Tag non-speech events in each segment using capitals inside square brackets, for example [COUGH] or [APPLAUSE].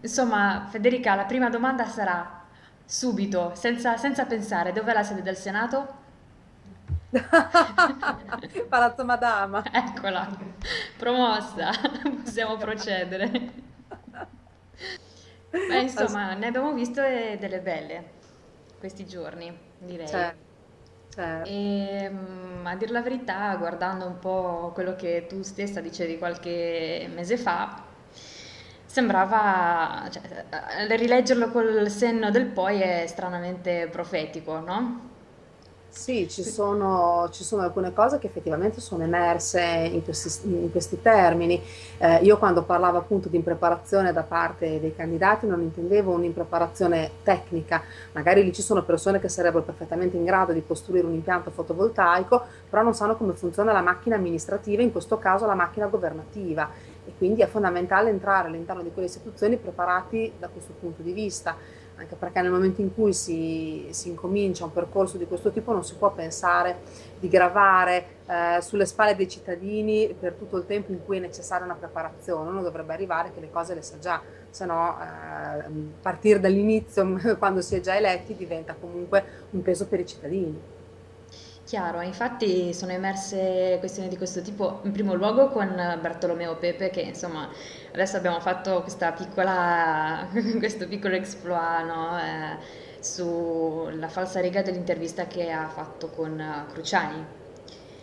Insomma, Federica, la prima domanda sarà subito, senza, senza pensare, dov'è la sede del Senato? [LAUGHS] Palazzo Madama. [LAUGHS] Eccola, promossa, [LAUGHS] possiamo procedere. Beh, insomma, ne abbiamo viste delle belle questi giorni, direi. Certo, certo. E mm, a dir la verità, guardando un po' quello che tu stessa dicevi qualche mese fa, sembrava, cioè, eh, rileggerlo col senno del poi è stranamente profetico, no? Sì, ci sono, ci sono alcune cose che effettivamente sono emerse in questi, in questi termini. Eh, io quando parlavo appunto di impreparazione da parte dei candidati non intendevo un'impreparazione tecnica, magari lì ci sono persone che sarebbero perfettamente in grado di costruire un impianto fotovoltaico, però non sanno come funziona la macchina amministrativa, in questo caso la macchina governativa. E quindi è fondamentale entrare all'interno di quelle istituzioni preparati da questo punto di vista anche perché nel momento in cui si, si incomincia un percorso di questo tipo non si può pensare di gravare eh, sulle spalle dei cittadini per tutto il tempo in cui è necessaria una preparazione, uno dovrebbe arrivare che le cose le sa già, se no eh, partire dall'inizio [LAUGHS] quando si è già eletti diventa comunque un peso per i cittadini. Chiaro, infatti sono emerse questioni di questo tipo in primo luogo con Bartolomeo Pepe che insomma adesso abbiamo fatto piccola, [LAUGHS] questo piccolo exploit no? eh, sulla falsa riga dell'intervista che ha fatto con Cruciani,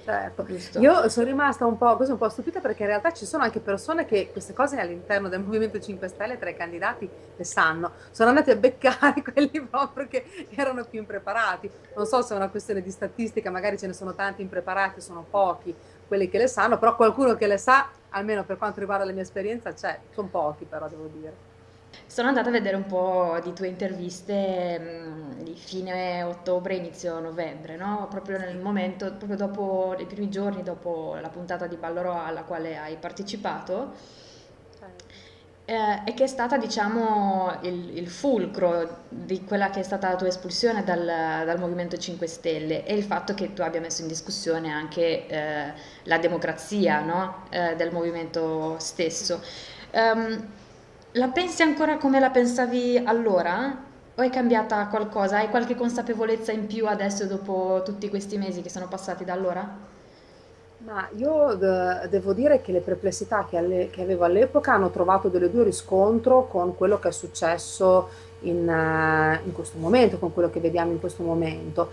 Certo, giusto? io sono rimasta un po', un po' stupita perché in realtà ci sono anche persone che queste cose all'interno del Movimento 5 Stelle tra i candidati le sanno, sono andati a beccare [LAUGHS] quelli proprio che erano più impreparati. Non so se è una questione di statistica, magari ce ne sono tanti impreparati, sono pochi quelli che le sanno, però qualcuno che le sa, almeno per quanto riguarda la mia esperienza, c'è, sono pochi però devo dire. Sono andata a vedere un po' di tue interviste mh, di fine ottobre, inizio novembre, no? Proprio nel momento, proprio dopo, i primi giorni dopo la puntata di Ballo alla quale hai partecipato, Certo. eh, e che è stata, diciamo, il, il fulcro di quella che è stata la tua espulsione dal, dal Movimento 5 Stelle e il fatto che tu abbia messo in discussione anche eh, la democrazia, no? Eh, del movimento stesso. Ehm, la pensi ancora come la pensavi allora? O è cambiata qualcosa? Hai qualche consapevolezza in più adesso dopo tutti questi mesi che sono passati da allora? Ma io de- devo dire che le perplessità che, alle- che avevo all'epoca hanno trovato delle due riscontro con quello che è successo in, eh, in questo momento, con quello che vediamo in questo momento.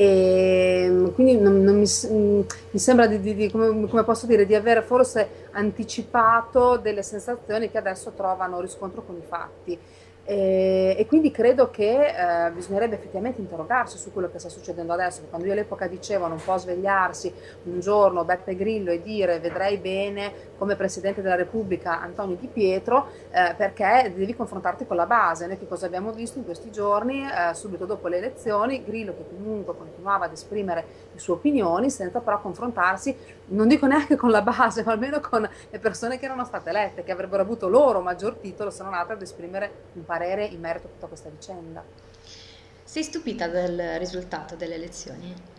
E mm, quindi non- non mi, mm, mi sembra di, di- di- come, come posso dire, di aver forse anticipato delle sensazioni che adesso trovano riscontro con i fatti. E, e quindi credo che eh, bisognerebbe effettivamente interrogarsi su quello che sta succedendo adesso, quando io all'epoca dicevo non può svegliarsi un giorno Beppe Grillo e dire vedrei bene come Presidente della Repubblica Antonio Di Pietro, eh, perché devi confrontarti con la base. Noi che cosa abbiamo visto in questi giorni, eh, subito dopo le elezioni, Grillo che comunque continuava ad esprimere sue opinioni senza però confrontarsi, non dico neanche con la base, [LAUGHS] ma almeno con le persone che erano state elette, che avrebbero avuto loro maggior titolo se non altro ad esprimere un parere in merito a tutta questa vicenda. Sei stupita del risultato delle elezioni?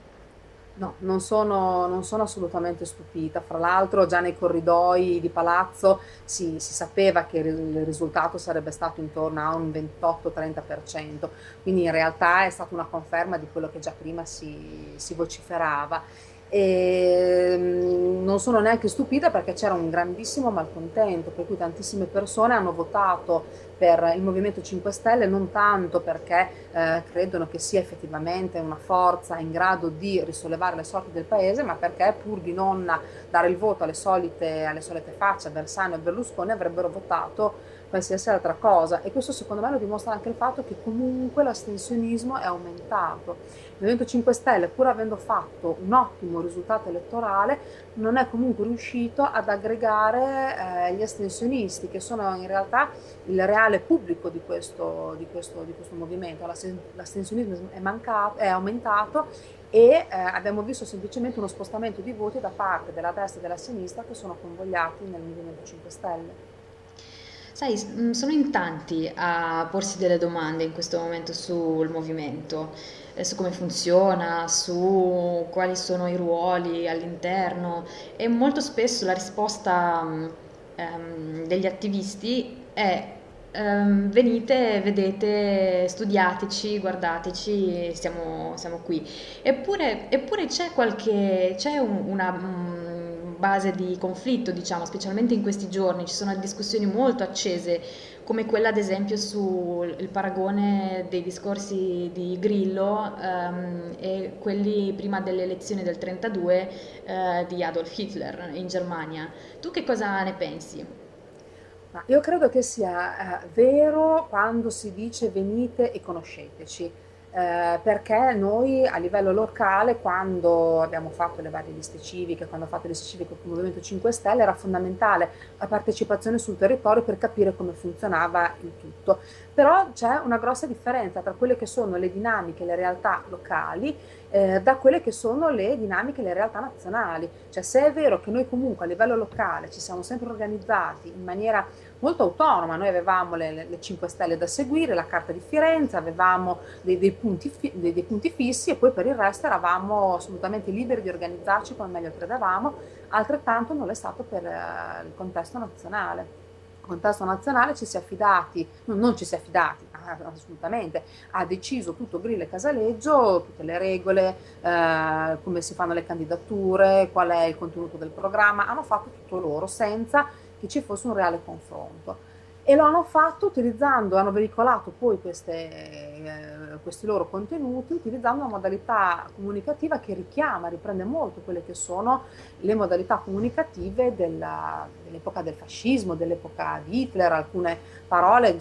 No, non sono, non sono assolutamente stupita. Fra l'altro, già nei corridoi di palazzo si, si sapeva che il risultato sarebbe stato intorno a un 28-30%, quindi in realtà è stata una conferma di quello che già prima si, si vociferava. E mm, non sono neanche stupita perché c'era un grandissimo malcontento, per cui tantissime persone hanno votato per il Movimento 5 Stelle non tanto perché eh, credono che sia effettivamente una forza in grado di risollevare le sorti del paese, ma perché pur di non dare il voto alle solite, alle solite facce, Bersani a Berlusconi, avrebbero votato qualsiasi altra cosa. E questo secondo me lo dimostra anche il fatto che comunque l'astensionismo è aumentato. Il Movimento 5 Stelle, pur avendo fatto un ottimo risultato elettorale, non è comunque riuscito ad aggregare eh, gli astensionisti, che sono in realtà il reale pubblico di questo, di questo, di questo movimento. L'astensionismo è, mancato, è aumentato e eh, abbiamo visto semplicemente uno spostamento di voti da parte della destra e della sinistra che sono convogliati nel Movimento 5 Stelle. Sai, mh, sono in tanti a porsi delle domande in questo momento sul movimento, eh, su come funziona, su quali sono i ruoli all'interno e molto spesso la risposta mh, ehm, degli attivisti è ehm, venite, vedete, studiateci, guardateci, siamo, siamo qui. Eppure, eppure c'è qualche, c'è un- una mm, base di conflitto, diciamo, specialmente in questi giorni, ci sono discussioni molto accese, come quella ad esempio sul paragone dei discorsi di Grillo ehm, e quelli prima delle elezioni del 32 eh, di Adolf Hitler in Germania. Tu che cosa ne pensi? Io credo che sia eh, vero quando si dice venite e conosceteci, eh, perché noi a livello locale, quando abbiamo fatto le varie liste civiche, quando ho fatto le liste civiche con il Movimento 5 Stelle, era fondamentale la partecipazione sul territorio per capire come funzionava il tutto. Però c'è una grossa differenza tra quelle che sono le dinamiche, le realtà locali eh, da quelle che sono le dinamiche, le realtà nazionali. Cioè se è vero che noi comunque a livello locale ci siamo sempre organizzati in maniera molto autonoma, noi avevamo le, le, le 5 stelle da seguire, la carta di Firenze, avevamo dei, dei, punti fi, dei, dei, punti fissi e poi per il resto eravamo assolutamente liberi di organizzarci come meglio credevamo, altrettanto non è stato per eh, il contesto nazionale. Contesto nazionale ci si è affidati, non, non ci si è affidati, assolutamente, ha deciso tutto Grillo e Casaleggio, tutte le regole, eh, come si fanno le candidature, qual è il contenuto del programma, hanno fatto tutto loro senza che ci fosse un reale confronto e lo hanno fatto utilizzando, hanno veicolato poi queste, eh, questi loro contenuti utilizzando una modalità comunicativa che richiama, riprende molto quelle che sono le modalità comunicative dell'epoca del fascismo, dell'epoca di Hitler, alcune parole,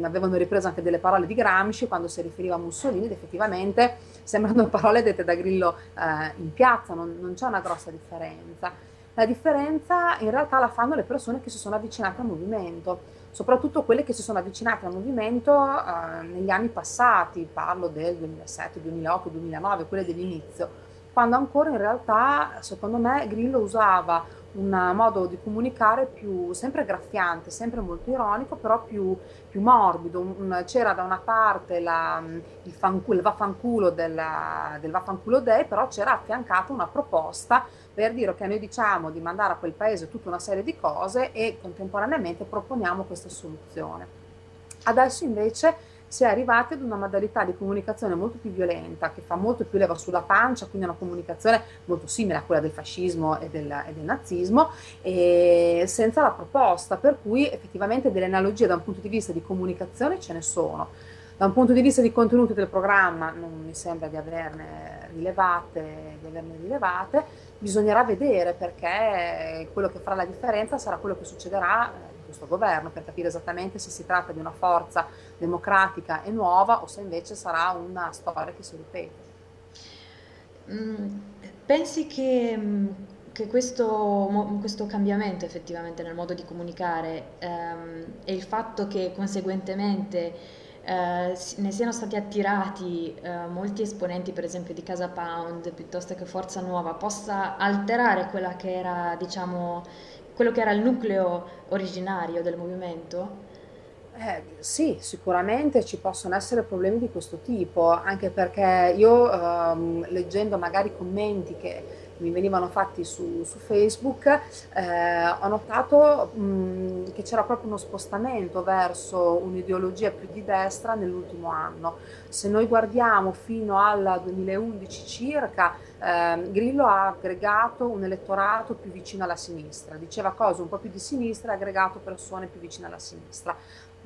avevano ripreso anche delle parole di Gramsci quando si riferiva a Mussolini ed effettivamente sembrano [LAUGHS] parole dette da Grillo eh, in piazza, non, non c'è una grossa differenza. La differenza in realtà la fanno le persone che si sono avvicinate al movimento, soprattutto quelle che si sono avvicinate al movimento eh, negli anni passati, parlo del 2007, 2008, 2009, quelle dell'inizio, quando ancora in realtà, secondo me, Grillo usava un modo di comunicare più, sempre graffiante, sempre molto ironico, però più, più morbido. C'era da una parte la, il, fanculo, il vaffanculo della, del vaffanculo day, però c'era affiancata una proposta per dire che noi diciamo di mandare a quel paese tutta una serie di cose e contemporaneamente proponiamo questa soluzione. Adesso invece si è arrivati ad una modalità di comunicazione molto più violenta, che fa molto più leva sulla pancia, quindi una comunicazione molto simile a quella del fascismo e del, e del nazismo, e senza la proposta, per cui effettivamente delle analogie da un punto di vista di comunicazione ce ne sono. Da un punto di vista di contenuti del programma non mi sembra di averne rilevate, di averne rilevate, bisognerà vedere perché quello che farà la differenza sarà quello che succederà in questo governo per capire esattamente se si tratta di una forza democratica e nuova o se invece sarà una storia che si ripete. Mm, pensi che, mm, che questo, questo, cambiamento effettivamente nel modo di comunicare ehm, e il fatto che conseguentemente eh, ne siano stati attirati eh, molti esponenti, per esempio di Casa Pound piuttosto che Forza Nuova, possa alterare quella che era, diciamo, quello che era il nucleo originario del movimento? Eh, sì, sicuramente ci possono essere problemi di questo tipo, anche perché io ehm, leggendo magari commenti che mi venivano fatti su, su Facebook, eh, ho notato mh, che c'era proprio uno spostamento verso un'ideologia più di destra nell'ultimo anno. Se noi guardiamo fino al 2011 circa, eh, Grillo ha aggregato un elettorato più vicino alla sinistra, diceva cose un po' più di sinistra e ha aggregato persone più vicine alla sinistra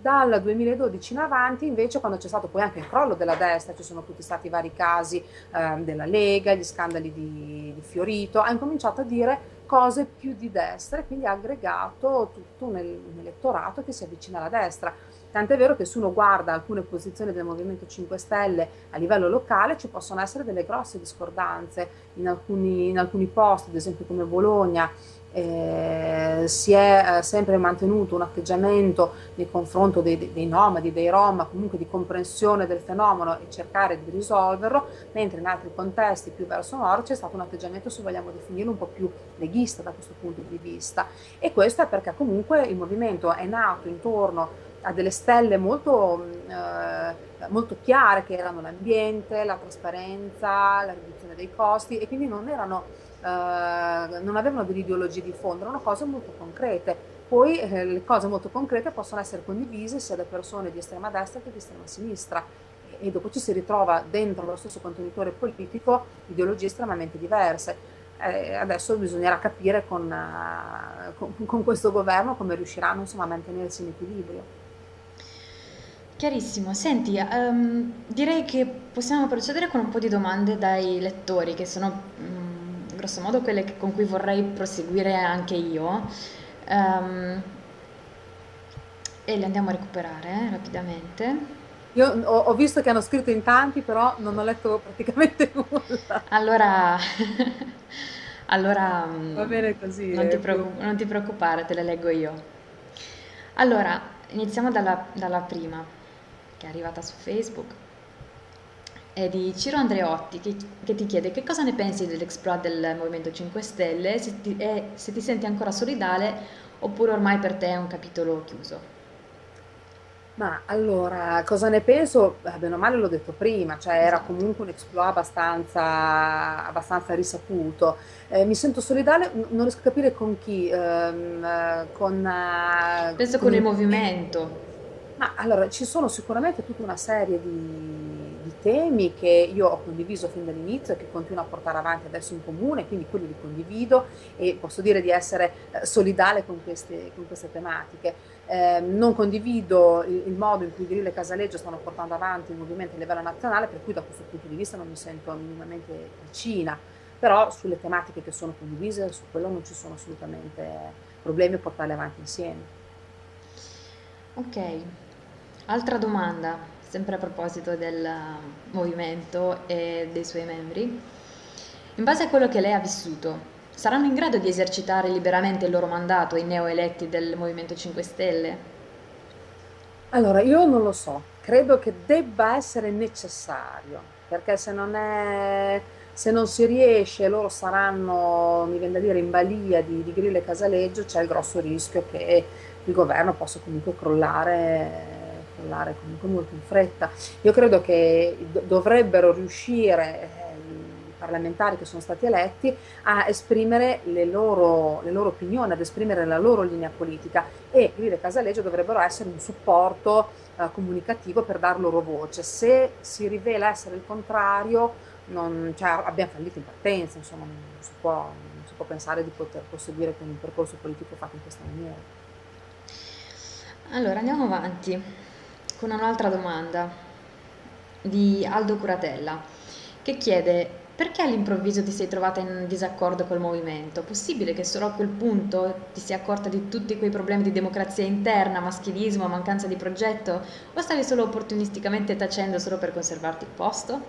dal 2012 in avanti, invece, quando c'è stato poi anche il crollo della destra, ci sono tutti stati vari casi eh, della Lega, gli scandali di, di, Fiorito, ha incominciato a dire cose più di destra e quindi ha aggregato tutto un, un elettorato che si avvicina alla destra. Tant'è vero che se uno guarda alcune posizioni del Movimento 5 Stelle a livello locale ci possono essere delle grosse discordanze in alcuni, in alcuni posti, ad esempio come Bologna, eh, si è eh, sempre mantenuto un atteggiamento nei confronti dei, dei, nomadi, dei rom, comunque di comprensione del fenomeno e cercare di risolverlo, mentre in altri contesti più verso nord c'è stato un atteggiamento, se vogliamo definirlo, un po' più leghista da questo punto di vista. E questo è perché comunque il movimento è nato intorno a delle stelle molto, eh, molto chiare che erano l'ambiente, la trasparenza, la riduzione dei costi e quindi non erano eh, non avevano delle ideologie di fondo, erano cose molto concrete. poi eh, le cose molto concrete possono essere condivise sia da persone di estrema destra che di estrema sinistra e, dopo ci si ritrova dentro lo stesso contenitore politico ideologie estremamente diverse. Eh, adesso bisognerà capire con, uh, con, con, questo governo come riusciranno insomma, a mantenersi in equilibrio. Chiarissimo, senti, um, direi che possiamo procedere con un po' di domande dai lettori, che sono um, grosso modo quelle che, con cui vorrei proseguire anche io. Um, e le andiamo a recuperare eh, rapidamente. Io ho, ho, visto che hanno scritto in tanti, però non ho letto praticamente [LAUGHS] nulla. Allora, [LAUGHS] allora va bene così. Non ti, preoccup- non ti preoccupare, te le leggo io. Allora, iniziamo dalla, dalla prima che è arrivata su Facebook, è di Ciro Andreotti che, che ti chiede che cosa ne pensi dell'exploit del Movimento 5 Stelle se ti, e se ti senti ancora solidale oppure ormai per te è un capitolo chiuso. Ma allora, cosa ne penso? Beh, bene o male l'ho detto prima, cioè era esatto. comunque un exploit abbastanza, abbastanza risaputo. Eh, mi sento solidale, non riesco a capire con chi, ehm, con... Penso con, con il movimento. Ma allora, ci sono sicuramente tutta una serie di, temi che io ho condiviso fin dall'inizio e che continuo a portare avanti adesso in comune, quindi quelli li condivido e posso dire di essere eh, solidale con queste, con queste tematiche. Eh, non condivido il, il, modo in cui Grillo e Casaleggio stanno portando avanti il movimento a livello nazionale, per cui da questo punto di vista non mi sento minimamente vicina, però sulle tematiche che sono condivise, su quello non ci sono assolutamente problemi a portarle avanti insieme. Ok, Altra domanda, sempre a proposito del movimento e dei suoi membri. In base a quello che lei ha vissuto, saranno in grado di esercitare liberamente il loro mandato i neoeletti del Movimento 5 Stelle? Allora, io non lo so, credo che debba essere necessario, perché se non, è, se non si riesce, loro saranno, mi viene da dire, in balia di, di Grillo e Casaleggio, c'è il grosso rischio che il governo possa comunque crollare crollare comunque molto in fretta. Io credo che dovrebbero riuscire eh, i parlamentari che sono stati eletti a esprimere le loro, le loro opinioni, ad esprimere la loro linea politica e Grillo e Casaleggio dovrebbero essere un supporto eh, comunicativo per dar loro voce. Se si rivela essere il contrario, non, cioè, abbiamo fallito in partenza, insomma, non si, può, non si può pensare di poter proseguire con un percorso politico fatto in questa maniera. Allora, andiamo avanti con un'altra domanda di Aldo Curatella che chiede perché all'improvviso ti sei trovata in disaccordo col movimento? Possibile che solo a quel punto ti sia accorta di tutti quei problemi di democrazia interna, maschilismo, mancanza di progetto o stavi solo opportunisticamente tacendo solo per conservarti il posto?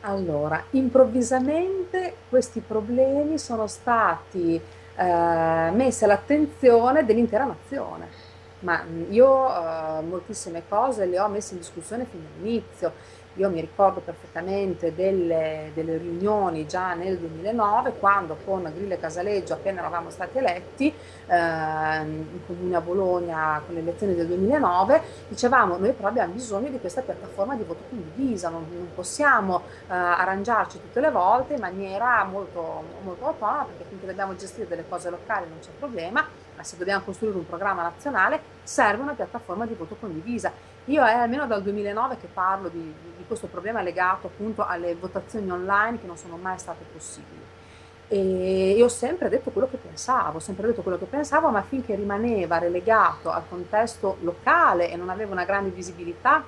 Allora, improvvisamente questi problemi sono stati eh, messi all'attenzione dell'intera nazione ma io eh, moltissime cose le ho messe in discussione fin dall'inizio. Io mi ricordo perfettamente delle, delle, riunioni già nel 2009, quando con Grillo e Casaleggio, appena eravamo stati eletti, eh, in comune a Bologna con le elezioni del 2009, dicevamo noi però abbiamo bisogno di questa piattaforma di voto condivisa, non, non possiamo eh, arrangiarci tutte le volte in maniera molto, molto autonoma, perché finché dobbiamo gestire delle cose locali non c'è problema, ma se dobbiamo costruire un programma nazionale serve una piattaforma di voto condivisa. Io è almeno dal 2009 che parlo di, di questo problema legato appunto alle votazioni online che non sono mai state possibili. E io ho sempre detto quello che pensavo, ho sempre detto quello che pensavo, ma finché rimaneva relegato al contesto locale e non aveva una grande visibilità,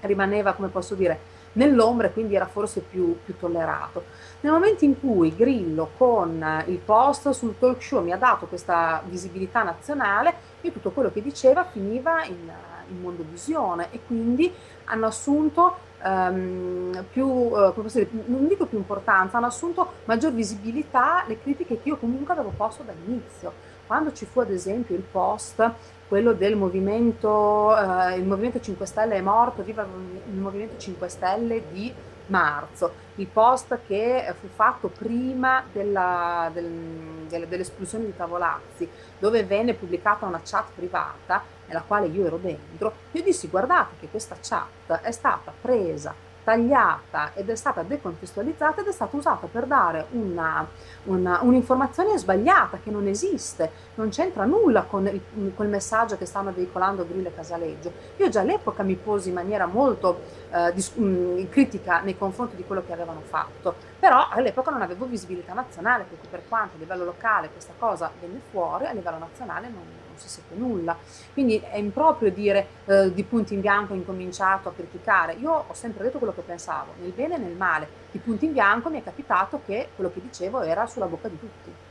rimaneva, come posso dire, nell'ombra e quindi era forse più, più, tollerato. Nel momento in cui Grillo con il post sul talk show mi ha dato questa visibilità nazionale, io tutto quello che diceva finiva in, in mondovisione e quindi hanno assunto um, più, dire, non dico più importanza, hanno assunto maggior visibilità le critiche che io comunque avevo posto dall'inizio. Quando ci fu ad esempio il post quello del movimento, eh, il Movimento 5 Stelle è morto, viva il Movimento 5 Stelle di marzo, il post che fu fatto prima della, del, dell'esplosione di Tavolazzi, dove venne pubblicata una chat privata nella quale io ero dentro, io dissi guardate che questa chat è stata presa tagliata ed è stata decontestualizzata ed è stata usata per dare un'informazione sbagliata che non esiste, non c'entra nulla con il, quel messaggio che stanno veicolando Grillo e Casaleggio. Io già all'epoca mi posi in maniera molto eh, mm, critica nei confronti di quello che avevano fatto, però all'epoca non avevo visibilità nazionale, perché per quanto a livello locale questa cosa venne fuori, a livello nazionale non, non si seppe nulla. Quindi è improprio dire eh, di punto in bianco ho incominciato a criticare. Io ho sempre detto quello che pensavo, nel bene e nel male. Di punto in bianco mi è capitato che quello che dicevo era sulla bocca di tutti.